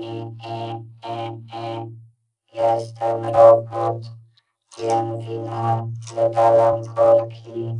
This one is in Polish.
i, i, i, i. Jestem robot, wiem wina, wydalam korki.